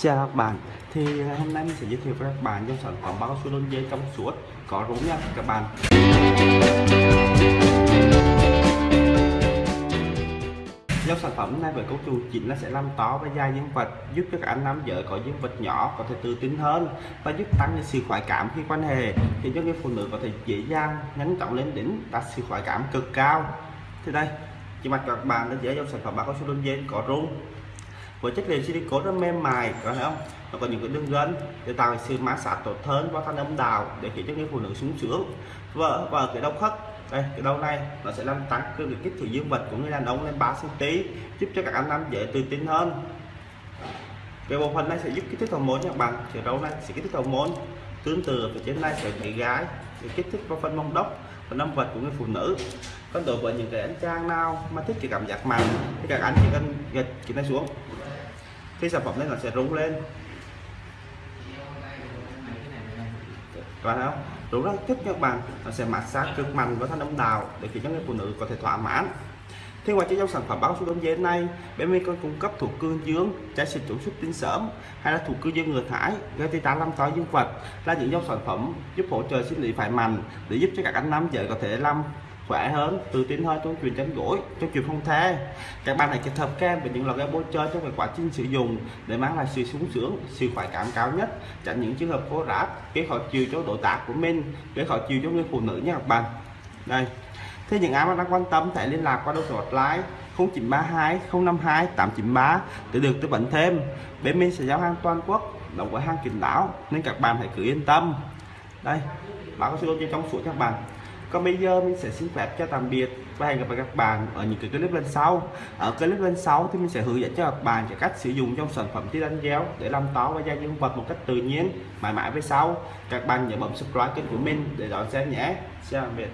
Chào các bạn, thì à, hôm nay mình sẽ giới thiệu với các bạn dòng sản phẩm bao su đôn dây trong suốt có rốn nha các bạn. Dòng sản phẩm này với cấu trúc chính là sẽ làm to và dài dương vật, giúp cho các anh nam giới có dương vật nhỏ có thể tự tin hơn và giúp tăng sự khoái cảm khi quan hệ, khiến cho người phụ nữ có thể dễ dàng nhấn chóng lên đỉnh đạt sự khoái cảm cực cao. Thì đây, chỉ mặt các bạn đã dễ dòng sản phẩm bao cao su đôn dây có rốn với chất liệu silicon rất mềm mại có thấy không? Nó có những cái đường gân để tạo sự mát sát tốt hơn và thanh âm đào để khiến cho người phụ nữ sung sướng. Và, và cái đau khớp đây cái đầu này nó sẽ làm tăng cái kích thước dương vật của người đàn ông lên 3 cm giúp cho các anh nam dễ tự tin hơn. Cái bộ phận này sẽ giúp kích thích hormone nha các bạn. Thì đầu này sẽ kích thích hormone tương tự ở trên này sẽ bị gái để kích thích vào phần mông đốc và năm vật của người phụ nữ. Còn đối với những cái anh trang nào mà thích cái cảm giác mạnh thì các anh chỉ cần gật cái này xuống. Khi sản phẩm này nó sẽ rung lên. Các bạn thấy không? Rung rất thích các bạn. Nó sẽ mát sát cực mạnh và thanh âm đào để khiến cho người phụ nữ có thể thỏa mãn. Thế ngoài cho dòng sản phẩm báo số đông giấy này, bên mình còn cung cấp thuộc cương dương, trái xịt chống xuất tinh sớm hay là thuộc cương dương ngừa thải, gây tê tá làm to dương vật là những dòng sản phẩm giúp hỗ trợ sinh lý phải mạnh để giúp cho các anh nam giới có thể làm khỏe hơn tự tin hơn trong chuyện tránh gối trong chuyện phong thê. Các bạn hãy kết hợp kem với những loại game bôi chơi trong quá trình sử dụng để mang lại sự sung sướng sự khoái cảm cao nhất tránh những trường hợp khô ráp gây khó chịu cho độ tác của mình gây khó chịu cho người phụ nữ nha các bạn. Đây thế những ai mà đang quan tâm hãy liên lạc qua số hotline? 0932 052 893 để được tư vấn thêm. Bên mình sẽ giao hàng toàn quốc, đóng gói hàng kín đáo, nên các bạn hãy cứ yên tâm. Đây, báo có số trong suốt các bạn. Còn bây giờ mình sẽ xin phép cho tạm biệt và hẹn gặp lại các bạn ở những cái clip lên sau. Ở clip lên sau thì mình sẽ hướng dẫn cho các bạn cái cách sử dụng trong sản phẩm đánh gel để làm táo và da dương vật một cách tự nhiên, mãi mãi về sau. Các bạn nhớ bấm subscribe kênh của mình để đón xem nhé. Chào tạm biệt.